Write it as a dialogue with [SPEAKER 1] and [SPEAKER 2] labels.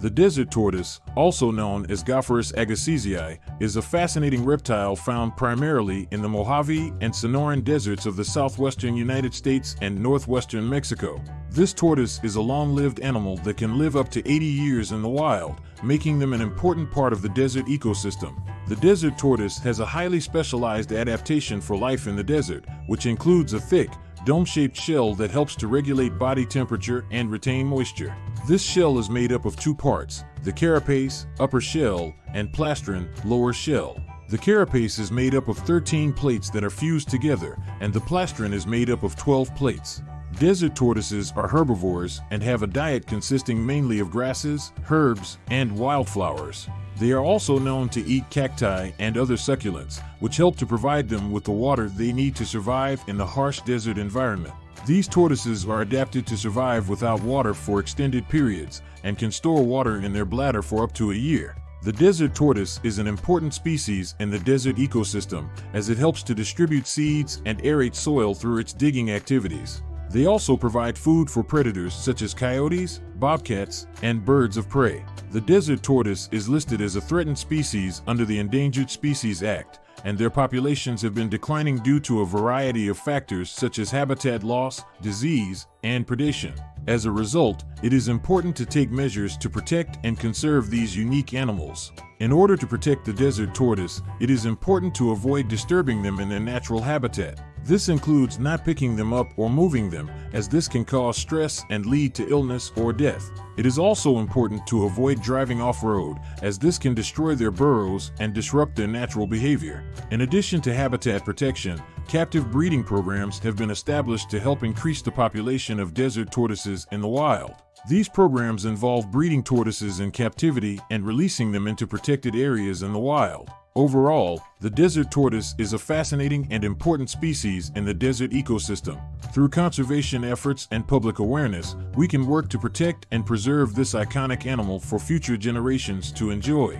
[SPEAKER 1] The desert tortoise, also known as Gopherus agassizii, is a fascinating reptile found primarily in the Mojave and Sonoran deserts of the southwestern United States and northwestern Mexico. This tortoise is a long-lived animal that can live up to 80 years in the wild, making them an important part of the desert ecosystem. The desert tortoise has a highly specialized adaptation for life in the desert, which includes a thick, dome-shaped shell that helps to regulate body temperature and retain moisture. This shell is made up of two parts, the carapace, upper shell, and plastron, lower shell. The carapace is made up of 13 plates that are fused together, and the plastron is made up of 12 plates. Desert tortoises are herbivores and have a diet consisting mainly of grasses, herbs, and wildflowers. They are also known to eat cacti and other succulents, which help to provide them with the water they need to survive in the harsh desert environment. These tortoises are adapted to survive without water for extended periods and can store water in their bladder for up to a year. The desert tortoise is an important species in the desert ecosystem as it helps to distribute seeds and aerate soil through its digging activities. They also provide food for predators such as coyotes, bobcats, and birds of prey. The desert tortoise is listed as a threatened species under the Endangered Species Act, and their populations have been declining due to a variety of factors such as habitat loss, disease, and predation. As a result, it is important to take measures to protect and conserve these unique animals. In order to protect the desert tortoise, it is important to avoid disturbing them in their natural habitat. This includes not picking them up or moving them, as this can cause stress and lead to illness or death. It is also important to avoid driving off-road, as this can destroy their burrows and disrupt their natural behavior. In addition to habitat protection, captive breeding programs have been established to help increase the population of desert tortoises in the wild. These programs involve breeding tortoises in captivity and releasing them into protected areas in the wild. Overall, the desert tortoise is a fascinating and important species in the desert ecosystem. Through conservation efforts and public awareness, we can work to protect and preserve this iconic animal for future generations to enjoy.